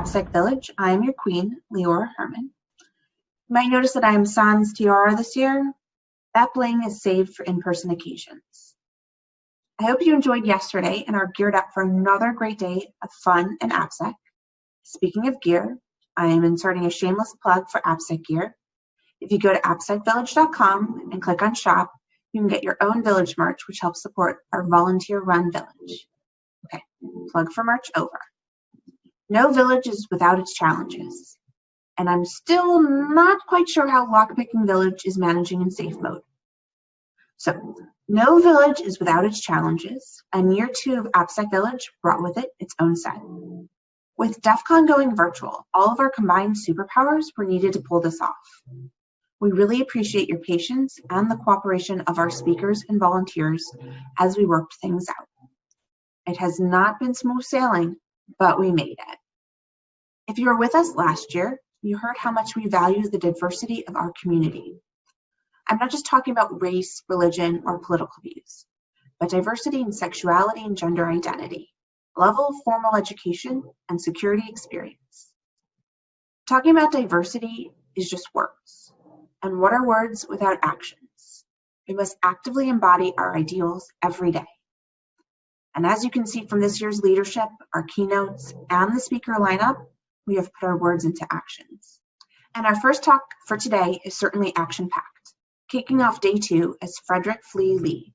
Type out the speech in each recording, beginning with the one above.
AppSec Village. I am your queen, Liora Herman. You might notice that I am sans tiara this year. That bling is saved for in-person occasions. I hope you enjoyed yesterday and are geared up for another great day of fun and AppSec. Speaking of gear, I am inserting a shameless plug for AppSec gear. If you go to appsecvillage.com and click on shop, you can get your own village merch, which helps support our volunteer run village. Okay, plug for merch over. No village is without its challenges, and I'm still not quite sure how Lockpicking Village is managing in safe mode. So, no village is without its challenges, and year two of AppSec Village brought with it its own set. With DEF CON going virtual, all of our combined superpowers were needed to pull this off. We really appreciate your patience and the cooperation of our speakers and volunteers as we worked things out. It has not been smooth sailing, but we made it. If you were with us last year, you heard how much we value the diversity of our community. I'm not just talking about race, religion, or political views, but diversity in sexuality and gender identity, level of formal education, and security experience. Talking about diversity is just words. And what are words without actions? We must actively embody our ideals every day. And as you can see from this year's leadership, our keynotes, and the speaker lineup, we have put our words into actions. And our first talk for today is certainly action-packed. Kicking off day two is Frederick Flee Lee.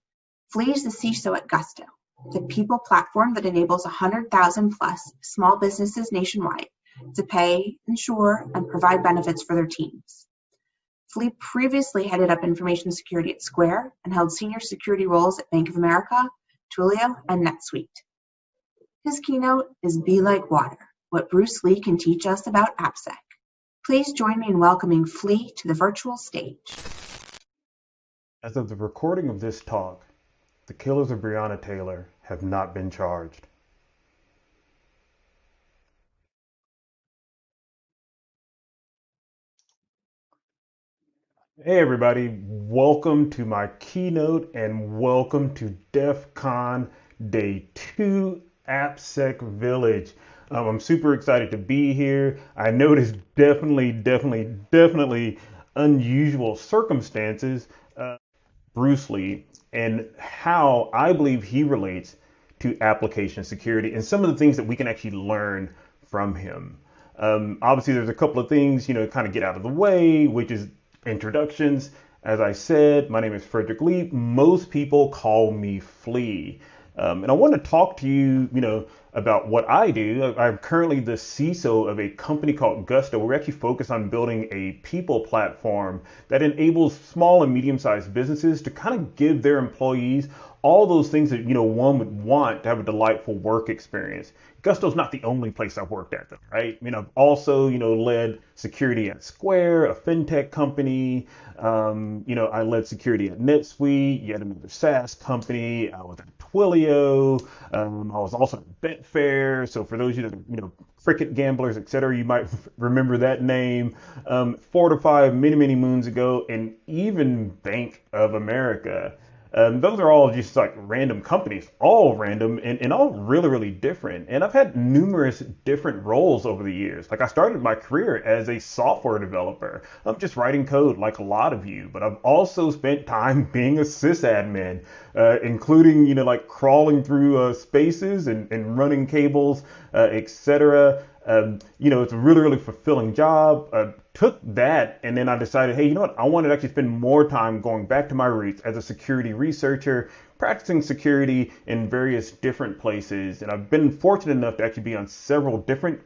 Flee is the CISO at Gusto, the people platform that enables 100,000 plus small businesses nationwide to pay, insure, and provide benefits for their teams. Flea previously headed up information security at Square and held senior security roles at Bank of America, Twilio, and NetSuite. His keynote is Be Like Water, what Bruce Lee can teach us about AppSec. Please join me in welcoming Flee to the virtual stage. As of the recording of this talk, the killers of Breonna Taylor have not been charged. Hey everybody, welcome to my keynote and welcome to DEF CON Day 2 AppSec Village. Um, I'm super excited to be here. I know definitely, definitely, definitely unusual circumstances. Uh, Bruce Lee and how I believe he relates to application security and some of the things that we can actually learn from him. Um, obviously, there's a couple of things, you know, kind of get out of the way, which is introductions. As I said, my name is Frederick Lee. Most people call me Flee. Um, and I want to talk to you, you know, about what I do. I'm currently the CISO of a company called Gusto. We're actually focused on building a people platform that enables small and medium-sized businesses to kind of give their employees all those things that you know one would want to have a delightful work experience. Gusto's not the only place I've worked at, though, right? I mean, I've also you know led security at Square, a fintech company. Um, you know, I led security at NetSuite, yet another SaaS company. I was at Twilio. Um, I was also at Betfair. So for those of you you know cricket gamblers, etc., you might remember that name. Um, five, many many moons ago, and even Bank of America. Um, those are all just like random companies, all random and, and all really, really different. And I've had numerous different roles over the years. Like I started my career as a software developer. I'm just writing code like a lot of you, but I've also spent time being a sysadmin, uh, including, you know, like crawling through uh, spaces and, and running cables, uh, etc. Um, you know, it's a really, really fulfilling job. Uh, took that and then I decided, hey, you know what? I wanted to actually spend more time going back to my roots as a security researcher, practicing security in various different places. And I've been fortunate enough to actually be on several different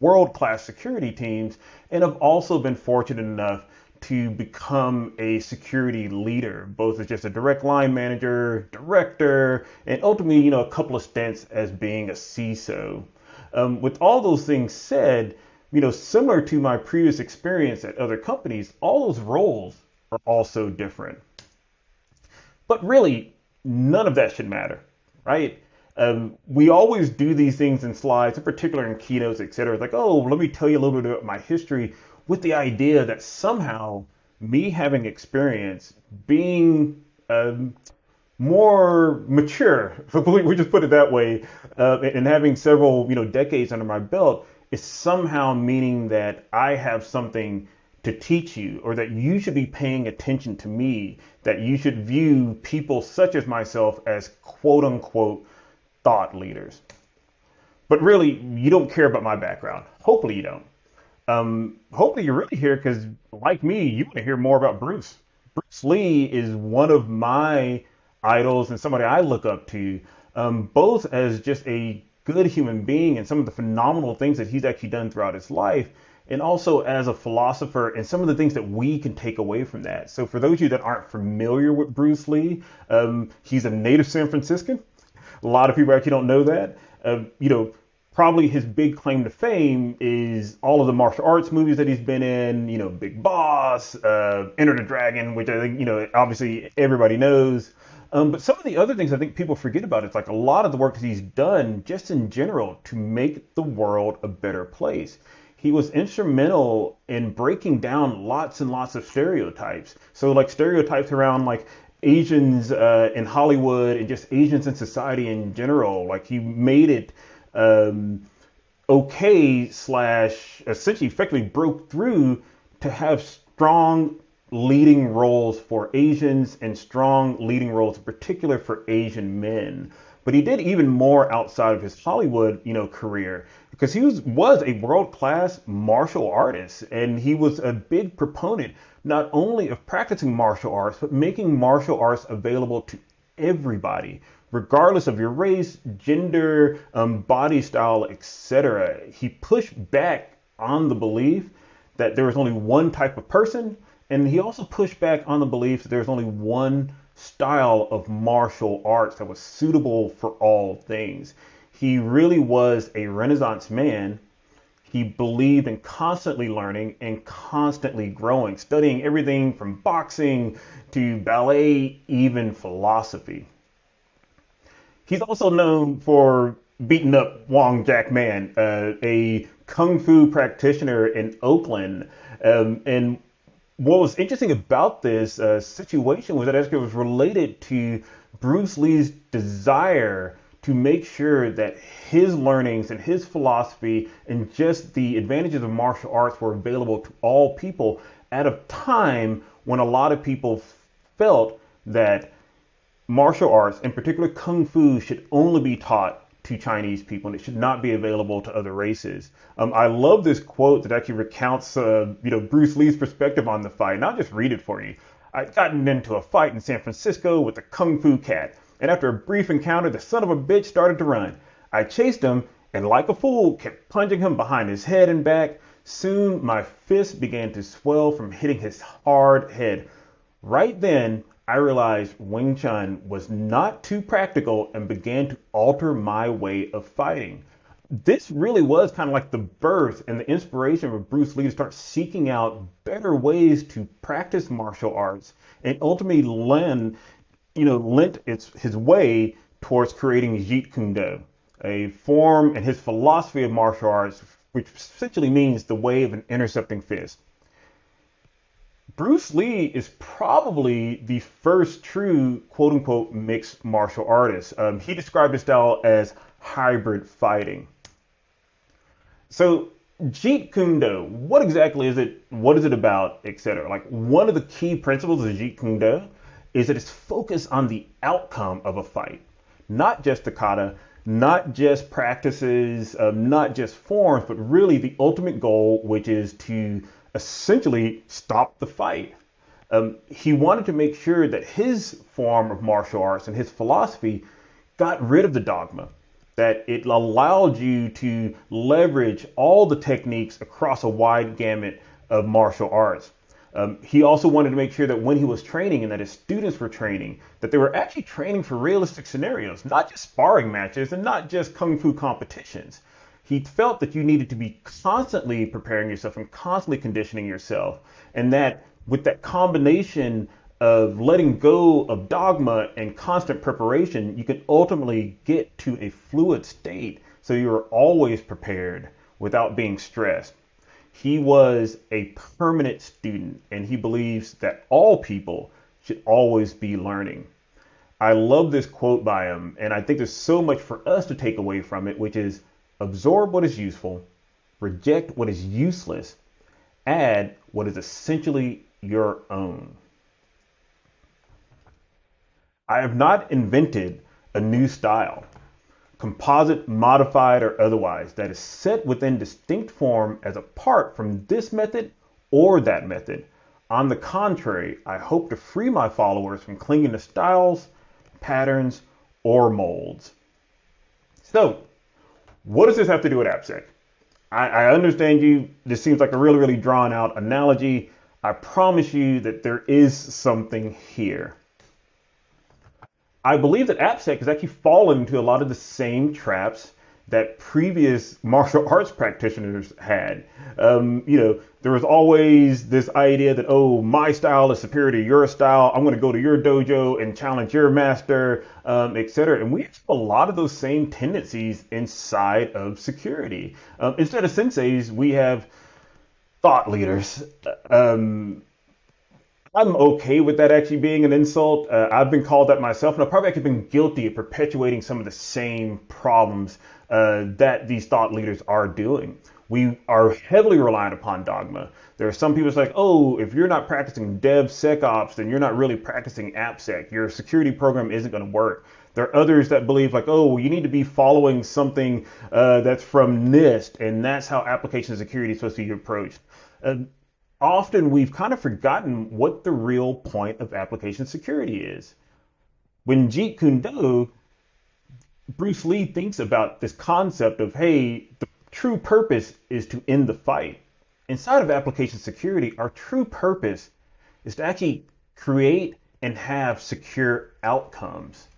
world class security teams. And I've also been fortunate enough to become a security leader, both as just a direct line manager, director, and ultimately, you know, a couple of stints as being a CISO. Um, with all those things said, you know, similar to my previous experience at other companies, all those roles are also different. But really, none of that should matter, right? Um, we always do these things in slides, in particular in keynotes, et cetera. It's like, oh, let me tell you a little bit about my history with the idea that somehow me having experience, being um, more mature, we just put it that way, uh, and having several you know decades under my belt is somehow meaning that I have something to teach you or that you should be paying attention to me, that you should view people such as myself as quote unquote thought leaders. But really, you don't care about my background. Hopefully, you don't. Um, hopefully, you're really here because, like me, you want to hear more about Bruce. Bruce Lee is one of my idols and somebody I look up to, um, both as just a good human being and some of the phenomenal things that he's actually done throughout his life, and also as a philosopher and some of the things that we can take away from that. So, for those of you that aren't familiar with Bruce Lee, um, he's a native San Franciscan. A lot of people actually don't know that. Uh, you know, probably his big claim to fame is all of the martial arts movies that he's been in. You know, Big Boss, uh, Enter the Dragon, which I think you know obviously everybody knows. Um, but some of the other things I think people forget about is like a lot of the work that he's done just in general to make the world a better place. He was instrumental in breaking down lots and lots of stereotypes. So like stereotypes around like Asians uh, in Hollywood and just Asians in society in general. Like he made it um, okay slash essentially effectively broke through to have strong leading roles for Asians and strong leading roles in particular for Asian men. But he did even more outside of his Hollywood, you know, career because he was was a world-class martial artist and he was a big proponent not only of practicing martial arts but making martial arts available to everybody regardless of your race, gender, um, body style, etc. He pushed back on the belief that there was only one type of person, and he also pushed back on the belief that there's only one style of martial arts that was suitable for all things. He really was a Renaissance man. He believed in constantly learning and constantly growing, studying everything from boxing to ballet, even philosophy. He's also known for beating up Wong Jack Man, uh, a kung fu practitioner in Oakland. Um, and what was interesting about this uh, situation was that it was related to Bruce Lee's desire to make sure that his learnings and his philosophy and just the advantages of martial arts were available to all people at a time when a lot of people felt that martial arts, in particular kung fu, should only be taught to Chinese people and it should not be available to other races. Um, I love this quote that actually recounts, uh, you know, Bruce Lee's perspective on the fight. And I'll just read it for you. I'd gotten into a fight in San Francisco with a kung fu cat, and after a brief encounter, the son of a bitch started to run. I chased him and, like a fool, kept punching him behind his head and back. Soon my fist began to swell from hitting his hard head. Right then, I realized Wing Chun was not too practical and began to alter my way of fighting. This really was kind of like the birth and the inspiration for Bruce Lee to start seeking out better ways to practice martial arts and ultimately lend, you know, lent its his way towards creating Jeet Kune Do, a form and his philosophy of martial arts, which essentially means the way of an intercepting fist. Bruce Lee is probably the first true quote unquote mixed martial artist. Um, he described his style as hybrid fighting. So, Jeet Kune Do, what exactly is it? What is it about, etc.? Like, one of the key principles of Jeet Kune Do is that it's focused on the outcome of a fight, not just the kata, not just practices, um, not just forms, but really the ultimate goal, which is to essentially stop the fight. Um, he wanted to make sure that his form of martial arts and his philosophy got rid of the dogma, that it allowed you to leverage all the techniques across a wide gamut of martial arts. Um, he also wanted to make sure that when he was training and that his students were training, that they were actually training for realistic scenarios, not just sparring matches and not just kung fu competitions he felt that you needed to be constantly preparing yourself and constantly conditioning yourself. And that with that combination of letting go of dogma and constant preparation, you can ultimately get to a fluid state so you're always prepared without being stressed. He was a permanent student and he believes that all people should always be learning. I love this quote by him, and I think there's so much for us to take away from it, which is absorb what is useful, reject what is useless, add what is essentially your own. I have not invented a new style, composite, modified, or otherwise, that is set within distinct form as apart from this method or that method. On the contrary, I hope to free my followers from clinging to styles, patterns, or molds. So, what does this have to do with AppSec? I, I understand you, this seems like a really, really drawn out analogy. I promise you that there is something here. I believe that AppSec has actually fallen into a lot of the same traps that previous martial arts practitioners had. Um, you know, there was always this idea that, oh, my style is superior to your style. I'm going to go to your dojo and challenge your master, um, etc. And we have a lot of those same tendencies inside of security. Um, instead of senseis, we have thought leaders. Um, I'm okay with that actually being an insult. Uh, I've been called that myself, and I've probably actually been guilty of perpetuating some of the same problems uh, that these thought leaders are doing. We are heavily reliant upon dogma. There are some people like, oh, if you're not practicing DevSecOps, then you're not really practicing AppSec. Your security program isn't going to work. There are others that believe like, oh, you need to be following something uh, that's from NIST, and that's how application security is supposed to be approached. Often we've kind of forgotten what the real point of application security is. When Jeet Kune Do, Bruce Lee thinks about this concept of, hey, the true purpose is to end the fight. Inside of application security, our true purpose is to actually create and have secure outcomes.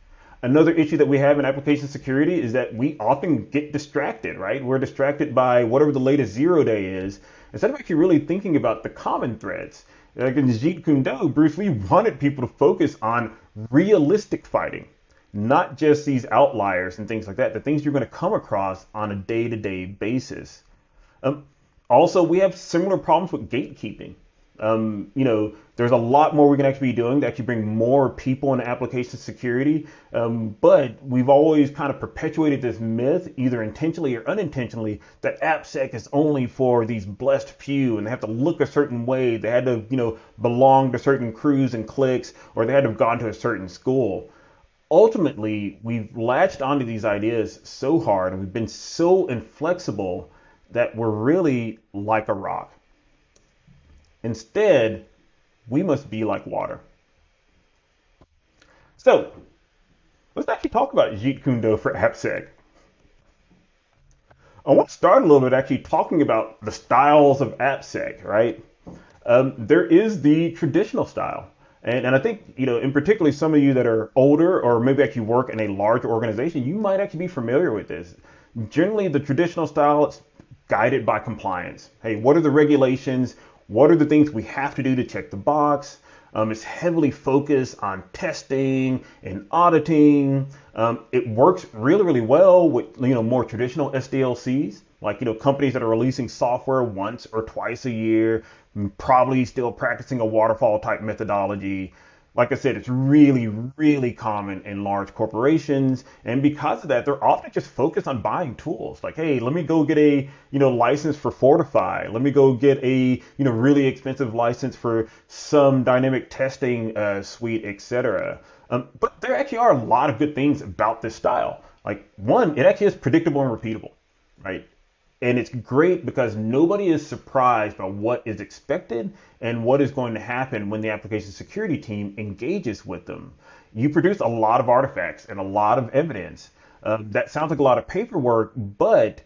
Another issue that we have in application security is that we often get distracted, right? We're distracted by whatever the latest zero day is instead of actually really thinking about the common threads. Like in Jeet Kune Do, Bruce Lee wanted people to focus on realistic fighting, not just these outliers and things like that, the things you're going to come across on a day to day basis. Um, also, we have similar problems with gatekeeping. Um, you know, there's a lot more we can actually be doing to actually bring more people into application security. Um, but we've always kind of perpetuated this myth, either intentionally or unintentionally, that AppSec is only for these blessed few and they have to look a certain way. They had to, you know, belong to certain crews and cliques, or they had to have gone to a certain school. Ultimately, we've latched onto these ideas so hard and we've been so inflexible that we're really like a rock. Instead, we must be like water. So, let's actually talk about Jeet Kune Do for AppSec. I want to start a little bit actually talking about the styles of AppSec, right? Um, there is the traditional style. And, and I think, you know, in particularly some of you that are older or maybe actually work in a large organization, you might actually be familiar with this. Generally, the traditional style is guided by compliance. Hey, what are the regulations? What are the things we have to do to check the box? Um, it's heavily focused on testing and auditing. Um, it works really, really well with you know more traditional SDLCs, like you know companies that are releasing software once or twice a year, probably still practicing a waterfall type methodology like I said, it's really, really common in large corporations. And because of that, they're often just focused on buying tools. Like, hey, let me go get a, you know, license for Fortify. Let me go get a, you know, really expensive license for some dynamic testing uh, suite, etc. Um, but there actually are a lot of good things about this style. Like one, it actually is predictable and repeatable, right? And it's great because nobody is surprised by what is expected and what is going to happen when the application security team engages with them. You produce a lot of artifacts and a lot of evidence. Uh, that sounds like a lot of paperwork, but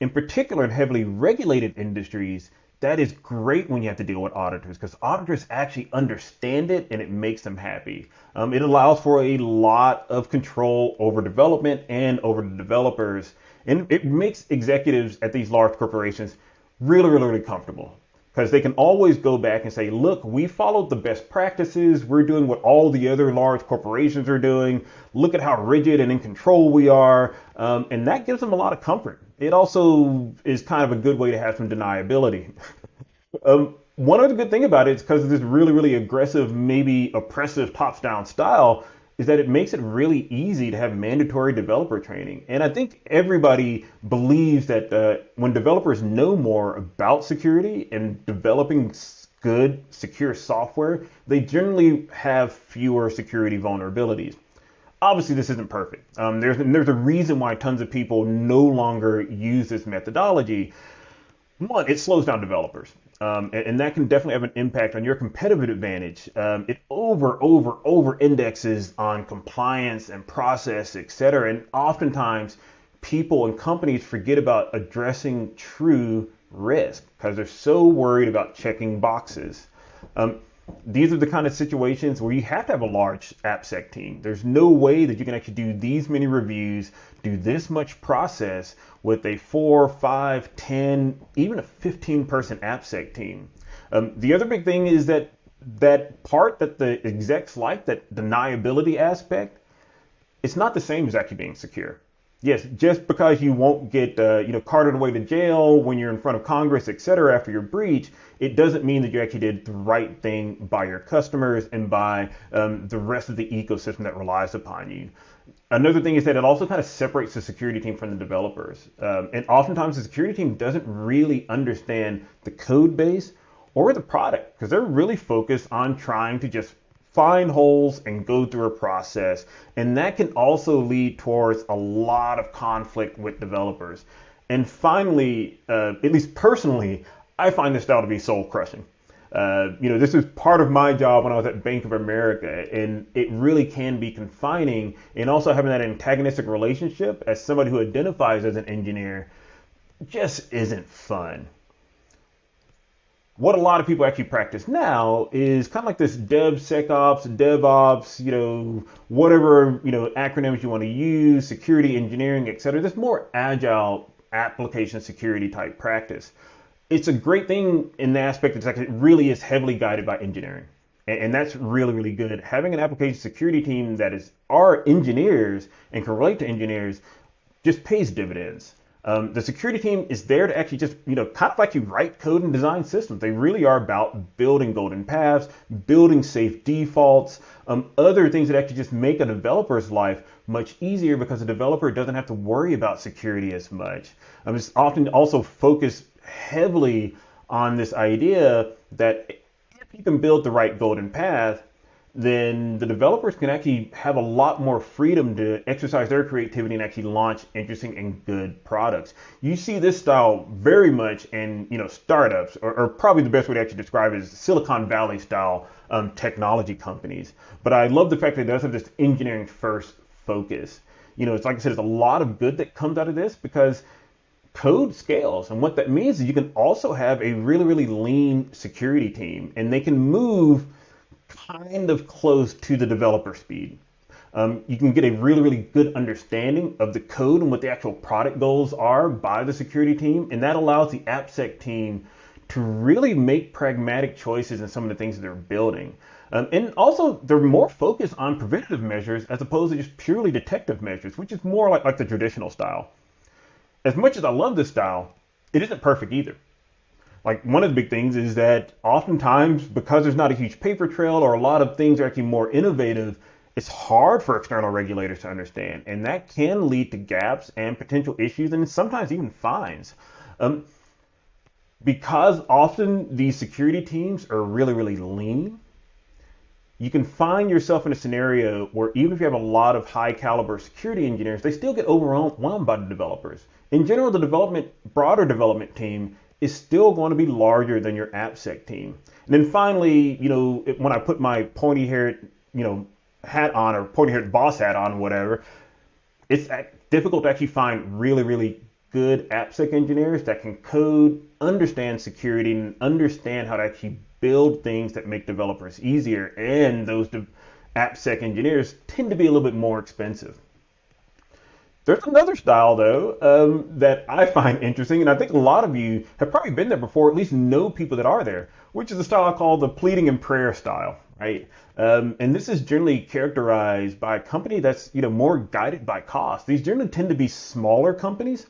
in particular in heavily regulated industries, that is great when you have to deal with auditors because auditors actually understand it and it makes them happy. Um, it allows for a lot of control over development and over the developers and it makes executives at these large corporations really, really, really comfortable because they can always go back and say, look, we followed the best practices. We're doing what all the other large corporations are doing. Look at how rigid and in control we are. Um, and that gives them a lot of comfort. It also is kind of a good way to have some deniability. um, one other good thing about it is because of this really, really aggressive, maybe oppressive top down style, is that it makes it really easy to have mandatory developer training. And I think everybody believes that uh, when developers know more about security and developing good, secure software, they generally have fewer security vulnerabilities. Obviously, this isn't perfect. Um, there's, there's a reason why tons of people no longer use this methodology. One, it slows down developers. Um, and, and, that can definitely have an impact on your competitive advantage. Um, it over, over, over indexes on compliance and process, et cetera. And oftentimes, people and companies forget about addressing true risk because they're so worried about checking boxes. Um, these are the kind of situations where you have to have a large AppSec team. There's no way that you can actually do these many reviews, do this much process with a four, five, 10, even a 15 person AppSec team. Um, the other big thing is that that part that the execs like, that deniability aspect, it's not the same as actually being secure yes, just because you won't get uh, you know carted away to jail when you're in front of Congress, et cetera, after your breach, it doesn't mean that you actually did the right thing by your customers and by um, the rest of the ecosystem that relies upon you. Another thing is that it also kind of separates the security team from the developers. Um, and oftentimes the security team doesn't really understand the code base or the product because they're really focused on trying to just find holes and go through a process. And that can also lead towards a lot of conflict with developers. And finally, uh, at least personally, I find this style to be soul crushing. Uh, you know, this is part of my job when I was at Bank of America, and it really can be confining. And also having that antagonistic relationship as somebody who identifies as an engineer just isn't fun what a lot of people actually practice now is kind of like this DevSecOps, DevOps, you know, whatever, you know, acronyms you want to use, security engineering, et cetera. This more agile application security type practice. It's a great thing in the aspect that it really is heavily guided by engineering. And that's really, really good. Having an application security team that is our engineers and can relate to engineers just pays dividends. Um, the security team is there to actually just, you know, kind of like you write code and design systems. They really are about building golden paths, building safe defaults, um, other things that actually just make a developer's life much easier because a developer doesn't have to worry about security as much. Um, it's often also focused heavily on this idea that if you can build the right golden path, then the developers can actually have a lot more freedom to exercise their creativity and actually launch interesting and good products. You see this style very much in you know startups, or, or probably the best way to actually describe it is Silicon Valley style um, technology companies. But I love the fact that it does have this engineering first focus. You know, it's like I said, there's a lot of good that comes out of this because code scales. And what that means is you can also have a really, really lean security team and they can move kind of close to the developer speed. Um, you can get a really, really good understanding of the code and what the actual product goals are by the security team, and that allows the AppSec team to really make pragmatic choices in some of the things that they're building. Um, and also, they're more focused on preventative measures as opposed to just purely detective measures, which is more like, like the traditional style. As much as I love this style, it isn't perfect either like one of the big things is that oftentimes because there's not a huge paper trail or a lot of things are actually more innovative it's hard for external regulators to understand. And that can lead to gaps and potential issues and sometimes even fines. Um, because often these security teams are really really lean you can find yourself in a scenario where even if you have a lot of high caliber security engineers they still get overwhelmed by the developers. In general the development broader development team is still going to be larger than your AppSec team. And then finally, you know, when I put my pointy haired, you know, hat on or pointy haired boss hat on, whatever, it's difficult to actually find really, really good AppSec engineers that can code, understand security, and understand how to actually build things that make developers easier. And those de- AppSec engineers tend to be a little bit more expensive. There's another style though um, that I find interesting, and I think a lot of you have probably been there before, at least know people that are there, which is a style called the pleading and prayer style, right? Um, and this is generally characterized by a company that's you know more guided by cost. These generally tend to be smaller companies.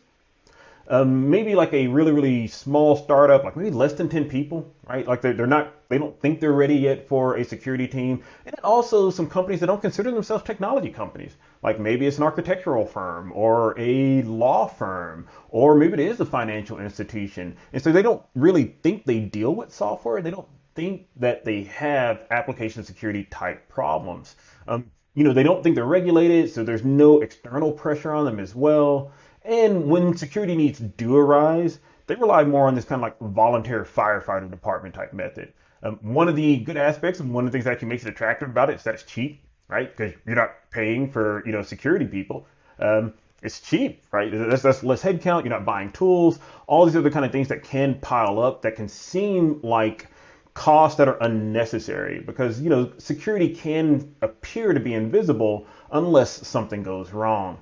um, maybe like a really really small startup, like maybe less than 10 people, right? Like they're, they're not they don't think they're ready yet for a security team, and also some companies that don't consider themselves technology companies, like maybe it's an architectural firm or a law firm, or maybe it is a financial institution, and so they don't really think they deal with software. They don't think that they have application security type problems. Um, you know, they don't think they're regulated, so there's no external pressure on them as well. And when security needs do arise, they rely more on this kind of like volunteer firefighter department type method. Um, one of the good aspects and one of the things that actually makes it attractive about it is that it's cheap, right? Because you're not paying for you know security people. Um, it's cheap, right? That's, that's less headcount. You're not buying tools. All these other kind of things that can pile up that can seem like costs that are unnecessary because you know security can appear to be invisible unless something goes wrong.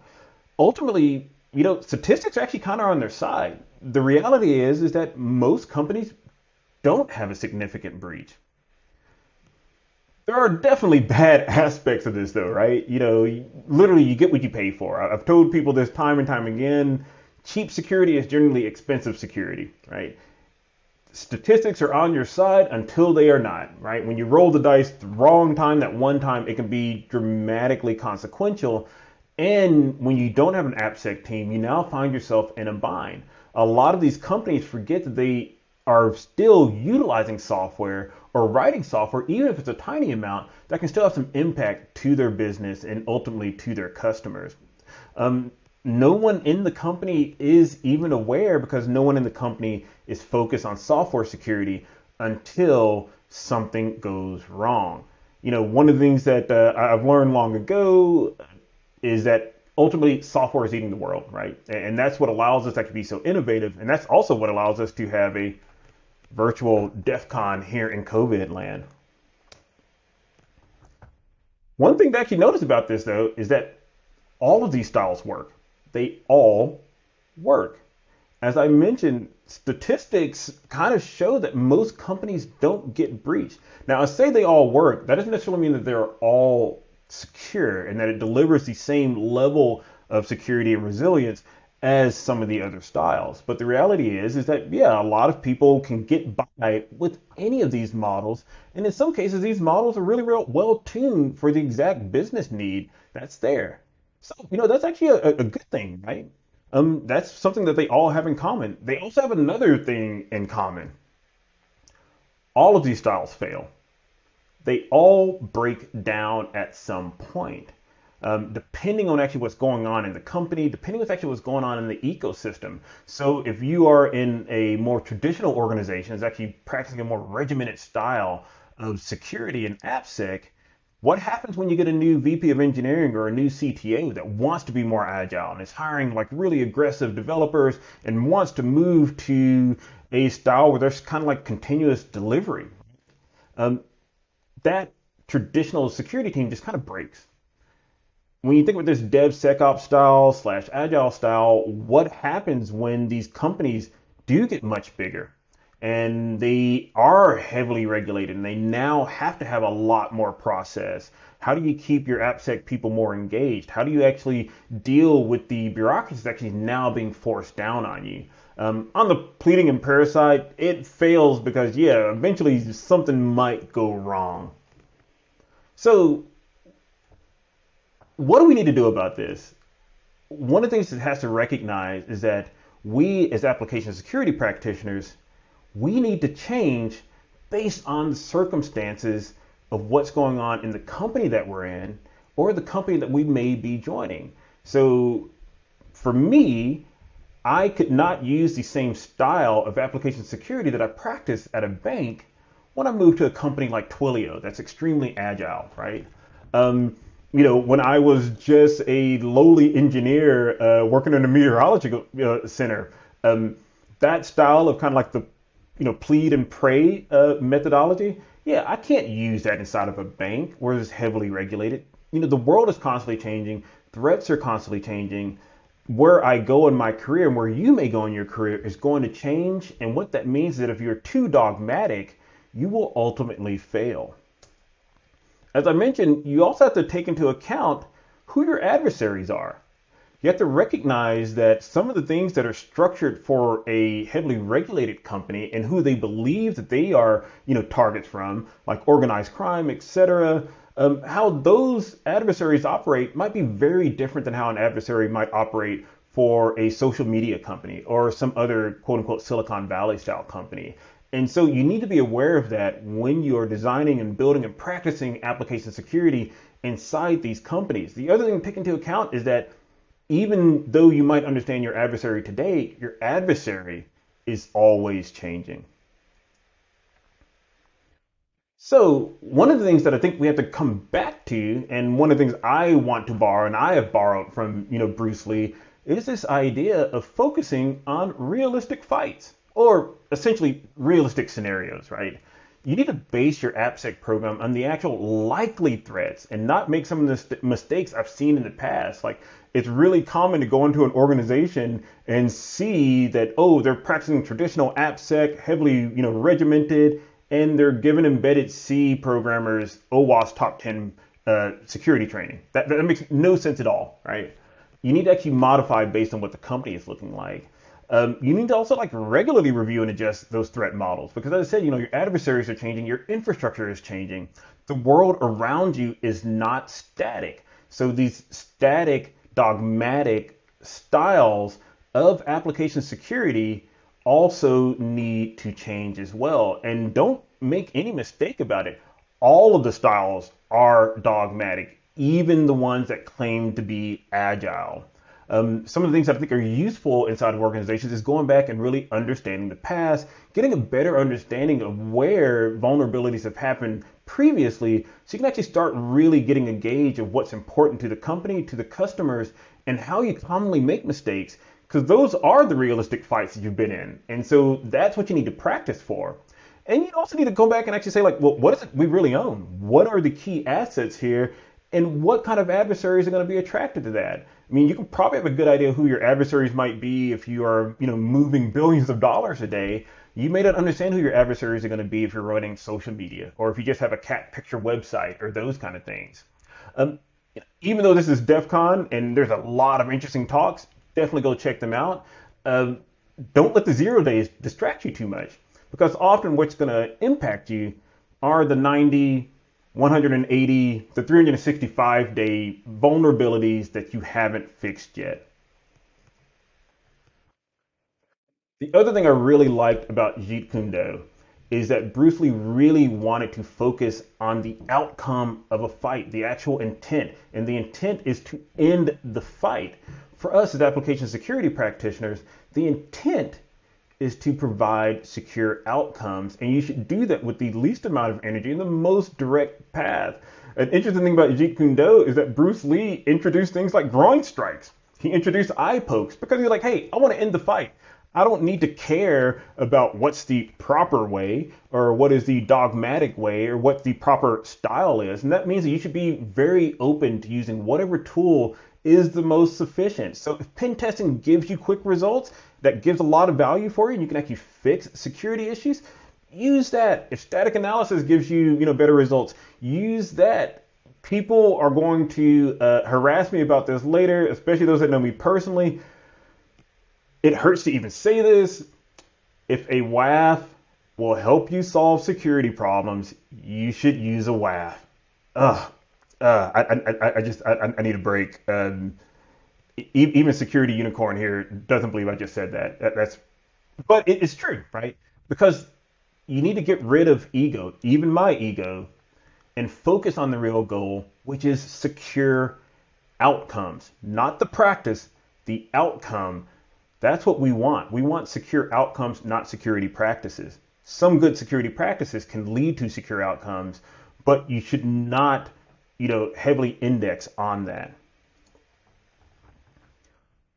Ultimately, you know, statistics are actually kind of on their side. The reality is is that most companies don't have a significant breach. There are definitely bad aspects of this though, right? You know, literally you get what you pay for. I've told people this time and time again, cheap security is generally expensive security, right? Statistics are on your side until they are not, right? When you roll the dice the wrong time, that one time, it can be dramatically consequential and when you don't have an AppSec team, you now find yourself in a bind. A lot of these companies forget that they are still utilizing software or writing software, even if it's a tiny amount, that can still have some impact to their business and ultimately to their customers. Um, no one in the company is even aware because no one in the company is focused on software security until something goes wrong. You know, one of the things that uh, I've learned long ago is that ultimately software is eating the world, right? And that's what allows us to be so innovative. And that's also what allows us to have a virtual DEF CON here in COVID land. One thing to actually notice about this, though, is that all of these styles work. They all work. As I mentioned, statistics kind of show that most companies don't get breached. Now, I say they all work. That doesn't necessarily mean that they're all secure and that it delivers the same level of security and resilience as some of the other styles. But the reality is is that yeah, a lot of people can get by with any of these models, and in some cases these models are really real well tuned for the exact business need that's there. So, you know, that's actually a, a good thing, right? Um, that's something that they all have in common. They also have another thing in common. All of these styles fail they all break down at some point. Um, depending on actually what's going on in the company, depending on actually what's going on in the ecosystem. So if you are in a more traditional organization, is actually practicing a more regimented style of security and AppSec, what happens when you get a new VP of engineering or a new CTO that wants to be more agile and is hiring like really aggressive developers and wants to move to a style where there's kind of like continuous delivery? Um, that traditional security team just kind of breaks. When you think about this DevSecOps style slash agile style, what happens when these companies do get much bigger and they are heavily regulated and they now have to have a lot more process? How do you keep your AppSec people more engaged? How do you actually deal with the bureaucracy that's actually now being forced down on you? Um, on the pleading and parasite, it fails because, yeah, eventually something might go wrong. So, what do we need to do about this? One of the things that has to recognize is that we, as application security practitioners, we need to change based on the circumstances of what's going on in the company that we're in or the company that we may be joining. So, for me, I could not use the same style of application security that I practice at a bank when I moved to a company like Twilio that's extremely agile, right? Um, you know, when I was just a lowly engineer uh, working in a meteorological uh, center, um, that style of kind of like the, you know, plead and pray uh, methodology, yeah, I can't use that inside of a bank where it's heavily regulated. You know, the world is constantly changing, threats are constantly changing where I go in my career and where you may go in your career is going to change. And what that means is that if you're too dogmatic, you will ultimately fail. As I mentioned, you also have to take into account who your adversaries are. you have to recognize that some of the things that are structured for a heavily regulated company and who they believe that they are, you know, targets from, like organized crime, etc., um, how those adversaries operate might be very different than how an adversary might operate for a social media company or some other quote unquote Silicon Valley style company. And so you need to be aware of that when you're designing and building and practicing application security inside these companies. The other thing to take into account is that even though you might understand your adversary today, your adversary is always changing. So, one of the things that I think we have to come back to, and one of the things I want to borrow, and I have borrowed from you know Bruce Lee, is this idea of focusing on realistic fights, or essentially realistic scenarios, right? You need to base your AppSec program on the actual likely threats and not make some of the mistakes I've seen in the past. Like it's really common to go into an organization and see that oh they're practicing traditional AppSec, heavily you know regimented, and they're giving embedded C programmers OWASP top 10 uh, security training. That, that makes no sense at all, right? You need to actually modify based on what the company is looking like. Um, you need to also like regularly review and adjust those threat models because as I said, you know, your adversaries are changing, your infrastructure is changing. The world around you is not static. So these static dogmatic styles of application security also need to change as well. And don't make any mistake about it. All of the styles are dogmatic, even the ones that claim to be agile. Um, some of the things I think are useful inside of organizations is going back and really understanding the past, getting a better understanding of where vulnerabilities have happened previously, so you can actually start really getting a gauge of what's important to the company, to the customers, and how you commonly make mistakes, because those are the realistic fights that you've been in. And so that's what you need to practice for. And you also need to go back and actually say, like, well, what is it we really own? What are the key assets here? And what kind of adversaries are going to be attracted to that? I mean, you can probably have a good idea who your adversaries might be if you are, you know, moving billions of dollars a day. You may not understand who your adversaries are going to be if you're running social media or if you just have a cat picture website or those kind of things. Um, even though this is DEF CON and there's a lot of interesting talks, definitely go check them out. Um, don't let the zero days distract you too much because often what's going to impact you are the 90, 180 to 365 day vulnerabilities that you haven't fixed yet. The other thing I really liked about Jeet Kune Do is that Bruce Lee really wanted to focus on the outcome of a fight, the actual intent. And the intent is to end the fight. For us as application security practitioners, the intent is to provide secure outcomes. And you should do that with the least amount of energy and the most direct path. An interesting thing about Jeet Kune Do is that Bruce Lee introduced things like groin strikes. He introduced eye pokes because he's like, hey, I want to end the fight. I don't need to care about what's the proper way or what is the dogmatic way or what the proper style is. And that means that you should be very open to using whatever tool is the most sufficient. So if pen testing gives you quick results, that gives a lot of value for you, and you can actually fix security issues, use that. If static analysis gives you, you know, better results, use that. People are going to uh, harass me about this later, especially those that know me personally. It hurts to even say this. If a WAF will help you solve security problems, you should use a WAF. Ugh, uh, I, I, I just I, I need a break. Um, even security unicorn here doesn't believe I just said that. that that's, but it is true, right? Because you need to get rid of ego, even my ego, and focus on the real goal, which is secure outcomes, not the practice, the outcome. That's what we want. We want secure outcomes, not security practices. Some good security practices can lead to secure outcomes, but you should not you know, heavily index on that.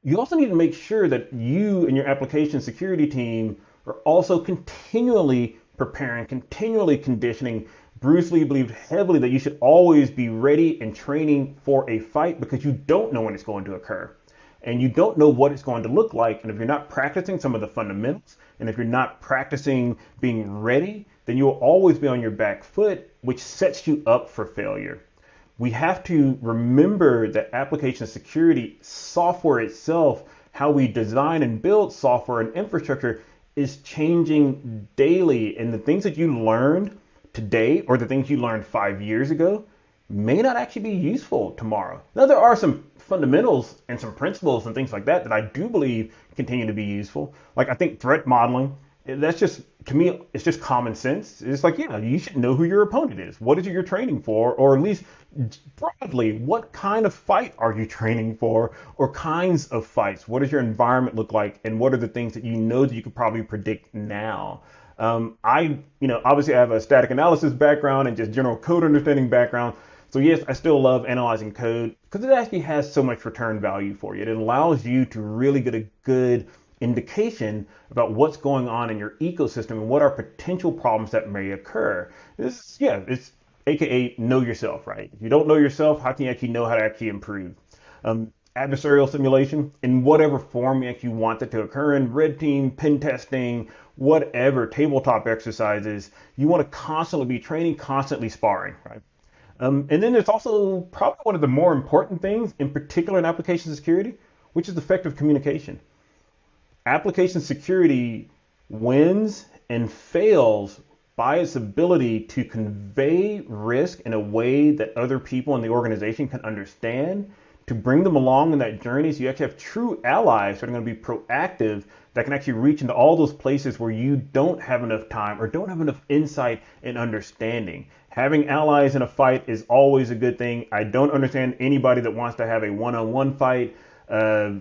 You also need to make sure that you and your application security team are also continually preparing, continually conditioning. Bruce Lee believed heavily that you should always be ready and training for a fight because you don't know when it's going to occur. And you don't know what it's going to look like. And if you're not practicing some of the fundamentals, and if you're not practicing being ready, then you will always be on your back foot, which sets you up for failure. We have to remember that application security software itself, how we design and build software and infrastructure, is changing daily. And the things that you learned today or the things you learned five years ago may not actually be useful tomorrow. Now, there are some fundamentals and some principles and things like that that I do believe continue to be useful. Like, I think threat modeling, that's just, to me, it's just common sense. It's like, yeah, you should know who your opponent is. What is it you're training for? Or at least broadly, what kind of fight are you training for? Or kinds of fights? What does your environment look like? And what are the things that you know that you could probably predict now? Um, I, you know, obviously I have a static analysis background and just general code understanding background. So yes, I still love analyzing code because it actually has so much return value for you. It allows you to really get a good indication about what's going on in your ecosystem and what are potential problems that may occur. This, yeah, it's AKA know yourself, right? If you don't know yourself, how can you actually know how to actually improve? Um, adversarial simulation in whatever form you actually want it to occur in, red team, pen testing, whatever, tabletop exercises, you want to constantly be training, constantly sparring, right? Um, and then there's also probably one of the more important things, in particular in application security, which is effective communication. Application security wins and fails by its ability to convey risk in a way that other people in the organization can understand, to bring them along in that journey so you actually have true allies that are going to be proactive that can actually reach into all those places where you don't have enough time or don't have enough insight and understanding. Having allies in a fight is always a good thing. I don't understand anybody that wants to have a one on one fight. Uh,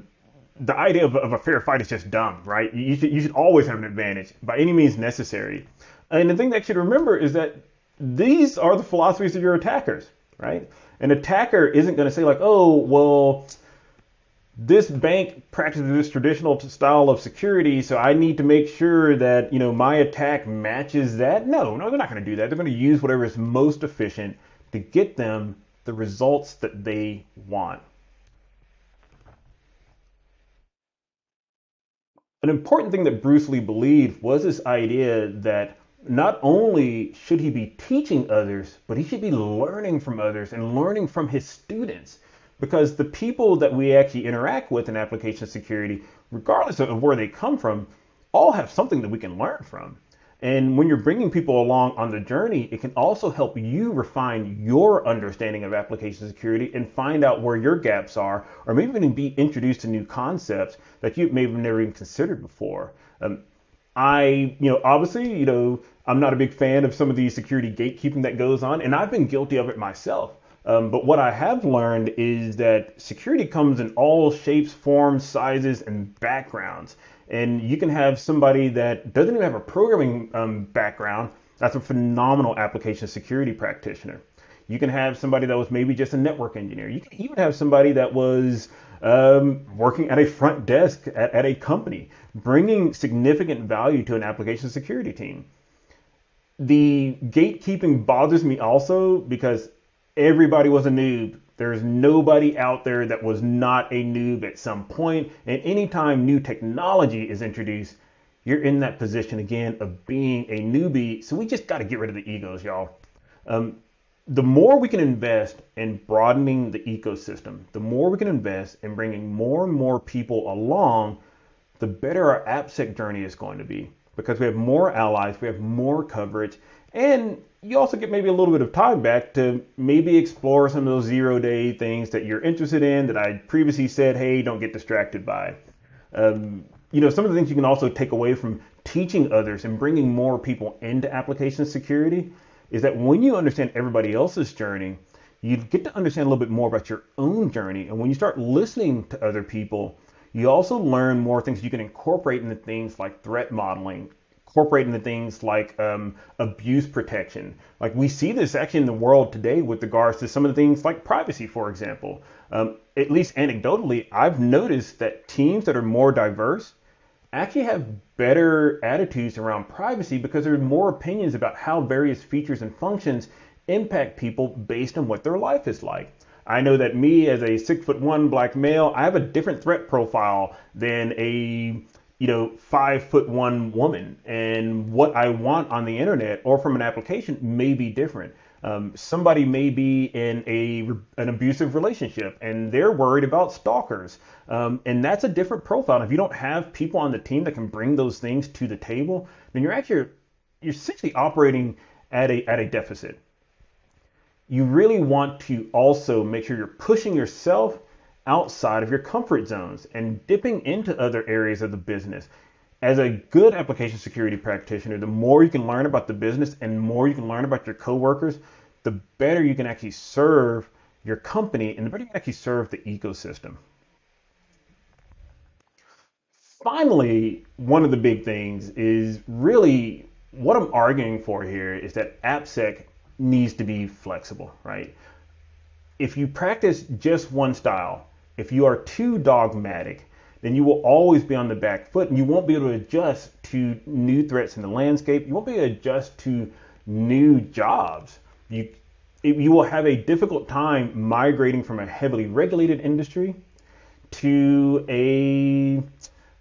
the idea of, of, a fair fight is just dumb, right? You should, you should always have an advantage by any means necessary. And the thing that you should remember is that these are the philosophies of your attackers, right? An attacker isn't going to say like, oh, well, this bank practices this traditional style of security, so I need to make sure that you know my attack matches that. No, no, they're not going to do that. They're going to use whatever is most efficient to get them the results that they want. An important thing that Bruce Lee believed was this idea that not only should he be teaching others, but he should be learning from others and learning from his students. Because the people that we actually interact with in application security, regardless of where they come from, all have something that we can learn from. And when you're bringing people along on the journey, it can also help you refine your understanding of application security and find out where your gaps are, or maybe even be introduced to new concepts that you may have never even considered before. Um, I, you know, obviously, you know, I'm not a big fan of some of the security gatekeeping that goes on, and I've been guilty of it myself. Um, but what I have learned is that security comes in all shapes, forms, sizes, and backgrounds. And you can have somebody that doesn't even have a programming um, background that's a phenomenal application security practitioner. You can have somebody that was maybe just a network engineer. You can even have somebody that was um, working at a front desk at, at a company, bringing significant value to an application security team. The gatekeeping bothers me also because everybody was a noob. There's nobody out there that was not a noob at some point. And anytime new technology is introduced, you're in that position again of being a newbie. So we just got to get rid of the egos, y'all. Um, the more we can invest in broadening the ecosystem, the more we can invest in bringing more and more people along, the better our AppSec journey is going to be because we have more allies, we have more coverage, and you also get maybe a little bit of time back to maybe explore some of those zero day things that you're interested in that I previously said, hey, don't get distracted by. Um, you know, some of the things you can also take away from teaching others and bringing more people into application security is that when you understand everybody else's journey, you get to understand a little bit more about your own journey. And when you start listening to other people, you also learn more things you can incorporate into things like threat modeling, incorporate into things like um, abuse protection. Like we see this actually in the world today with regards to some of the things like privacy, for example. Um, at least anecdotally, I've noticed that teams that are more diverse actually have better attitudes around privacy because there are more opinions about how various features and functions impact people based on what their life is like. I know that me as a six foot one black male, I have a different threat profile than a you know five foot one woman, and what I want on the internet or from an application may be different. Um, somebody may be in a an abusive relationship and they're worried about stalkers, um, and that's a different profile. And if you don't have people on the team that can bring those things to the table, then you're actually you're essentially operating at a at a deficit. You really want to also make sure you're pushing yourself outside of your comfort zones and dipping into other areas of the business as a good application security practitioner, the more you can learn about the business and more you can learn about your coworkers, the better you can actually serve your company and the better you can actually serve the ecosystem. Finally, one of the big things is really what I'm arguing for here is that AppSec needs to be flexible, right? If you practice just one style, if you are too dogmatic, then you will always be on the back foot and you won't be able to adjust to new threats in the landscape. You won't be able to adjust to new jobs. You, you will have a difficult time migrating from a heavily regulated industry to a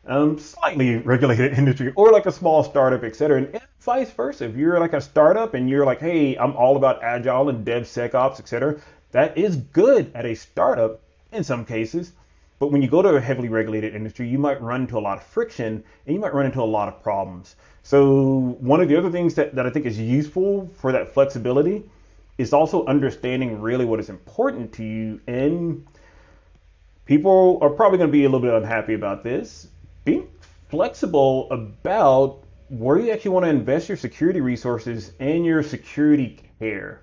um, slightly regulated industry or like a small startup, et cetera. And vice versa. If you're like a startup and you're like, hey, I'm all about agile and DevSecOps, et cetera, that is good at a startup in some cases. But when you go to a heavily regulated industry, you might run into a lot of friction and you might run into a lot of problems. So one of the other things that, that I think is useful for that flexibility is also understanding really what is important to you. And people are probably going to be a little bit unhappy about this. Being flexible about where you actually want to invest your security resources and your security care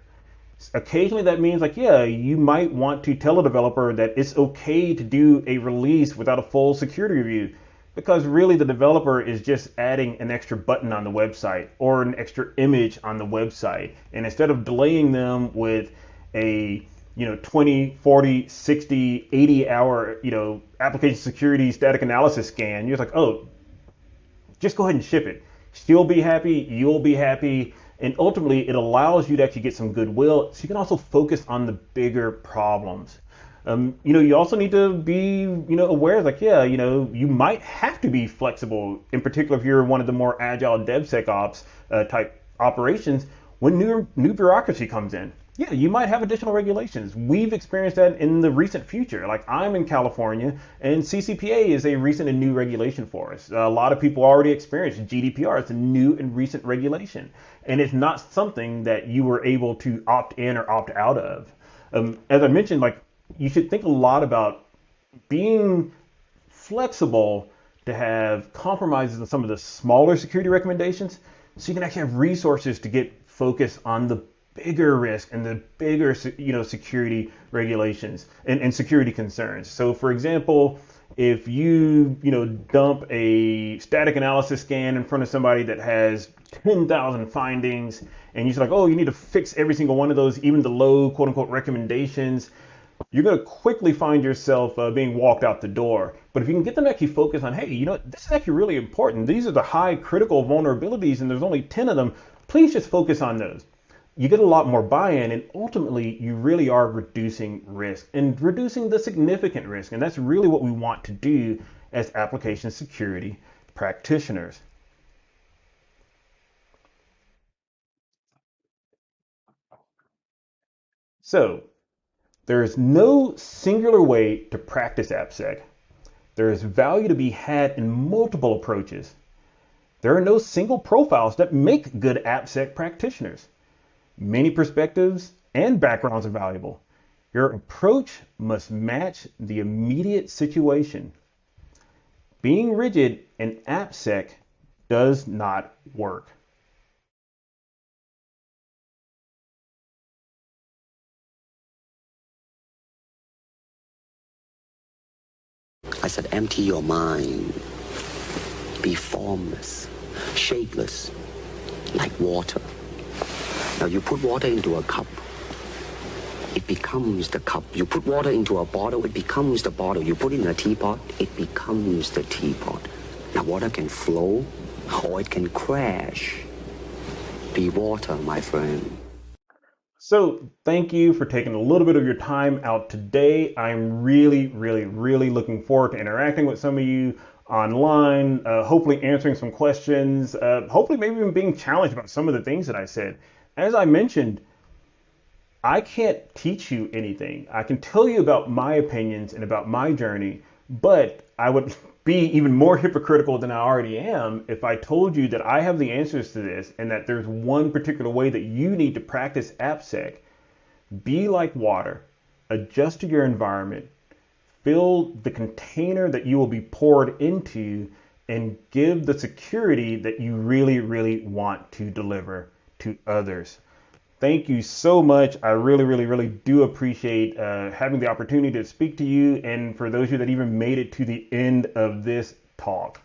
occasionally that means like yeah you might want to tell a developer that it's okay to do a release without a full security review because really the developer is just adding an extra button on the website or an extra image on the website. And instead of delaying them with a you know 20 40 60 80 hour you know application security static analysis scan you're like oh just go ahead and ship it. She'll be happy you'll be happy and ultimately, it allows you to actually get some goodwill so you can also focus on the bigger problems. Um, you know, you also need to be, you know, aware, like, yeah, you know, you might have to be flexible, in particular if you're one of the more agile DevSecOps uh, type operations, when new, new bureaucracy comes in yeah, you might have additional regulations. We've experienced that in the recent future. Like I'm in California, and CCPA is a recent and new regulation for us. A lot of people already experienced GDPR. It's a new and recent regulation, and it's not something that you were able to opt in or opt out of. Um, as I mentioned, like you should think a lot about being flexible to have compromises on some of the smaller security recommendations, so you can actually have resources to get focused on the bigger risk and the bigger you know security regulations and, and security concerns. So for example, if you you know dump a static analysis scan in front of somebody that has 10,000 findings and you're like, oh, you need to fix every single one of those, even the low quote unquote recommendations, you're going to quickly find yourself uh, being walked out the door. But if you can get them to actually focus on, hey, you know, this is actually really important. These are the high critical vulnerabilities and there's only 10 of them. Please just focus on those you get a lot more buy-in and ultimately you really are reducing risk and reducing the significant risk and that's really what we want to do as application security practitioners so there is no singular way to practice AppSec. There is value to be had in multiple approaches. There are no single profiles that make good AppSec practitioners. Many perspectives and backgrounds are valuable. Your approach must match the immediate situation. Being rigid and AppSec does not work. I said, empty your mind. Be formless, shapeless, like water. Now you put water into a cup, it becomes the cup. You put water into a bottle, it becomes the bottle. You put it in a teapot, it becomes the teapot. Now water can flow or it can crash. Be water, my friend. So thank you for taking a little bit of your time out today. I'm really, really, really looking forward to interacting with some of you online, uh, hopefully answering some questions, uh, hopefully maybe even being challenged about some of the things that I said as I mentioned, I can't teach you anything. I can tell you about my opinions and about my journey, but I would be even more hypocritical than I already am if I told you that I have the answers to this and that there's one particular way that you need to practice AppSec. Be like water, adjust to your environment, fill the container that you will be poured into, and give the security that you really, really want to deliver to others. Thank you so much. I really, really, really do appreciate uh, having the opportunity to speak to you and for those of you that even made it to the end of this talk.